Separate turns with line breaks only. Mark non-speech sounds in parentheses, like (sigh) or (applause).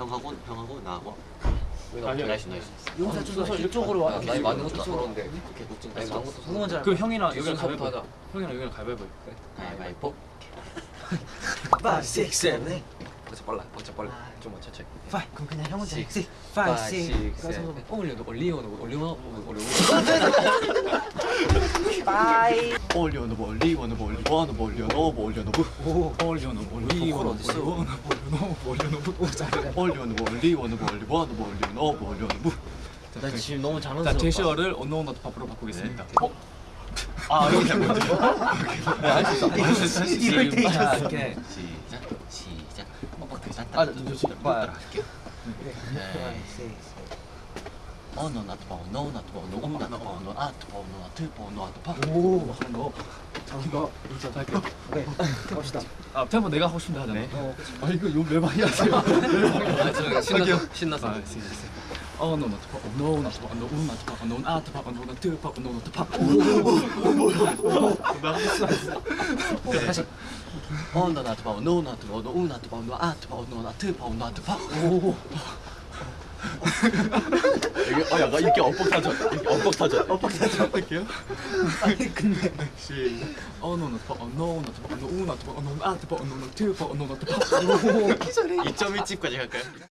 형하고 형하고 나하고.
아니요.
나이스 나이스
용사 좀더 이쪽으로 와.
나이 많은 것도 서러운데.
좀
나이 많은 것도 서러운데
할까?
그 형이랑 여기랑 가위바위보
하자.
형이랑 여기랑 가위바위보
가위바위보
5, 6, 7,
진짜 빨라 진짜 빨라. 좀만 천천히
5 그럼 그냥 형 혼자 해. 6, 5, 6
5, 6,
가서
7 올려놓고 올리워놓고 올리워놓고 올리워놓 고
빠이
올려놓고 올리워놓고 올리워놓고 올려놓고 올려놓고 올려놓고 올리워놓고 올려놓고 올려놓고 올려놓고 올리워놓고 올리워놓고 올려놓고 올려놓고
나 지금 너무
자
자랑스럽다
제시어를 언노운어트 밥으로 바꾸겠습니다 어?
아 여기
할수 있어
이럴 때
자,
있었어.
이렇게
시작 시작
아, 저, 저, 저, 봐
어너 나트 봐 어너 우 나트 봐 어너 아트 봐 어너 아트 봐 어너 아트
봐오너
이거 인정
할게
오케이 갑시다
아 템포 내가 하고 싶은데 하잖아 어아 이거 요 매방이 (laughs) 하세요
아, 저 신나서 신나서
아, 시, 시. 어, no, not pop. No, not pop. No, not pop. No, not pop. No, not pop. No, not pop.
오케이 다시
어너 나트 봐 어너 나트 봐 어너 우 나트 봐 어너 아트 봐 어너 아트 봐 어너 아트
아 약간 이렇게 엇박 타죠. 이렇게 엇박 타죠. 엇박 타죠. 할게요.
아니 근데
시. 어, no, not pop. No, not pop. No, not pop. No, not pop. No, not pop. No, not pop.
2.1집까지 갈까요?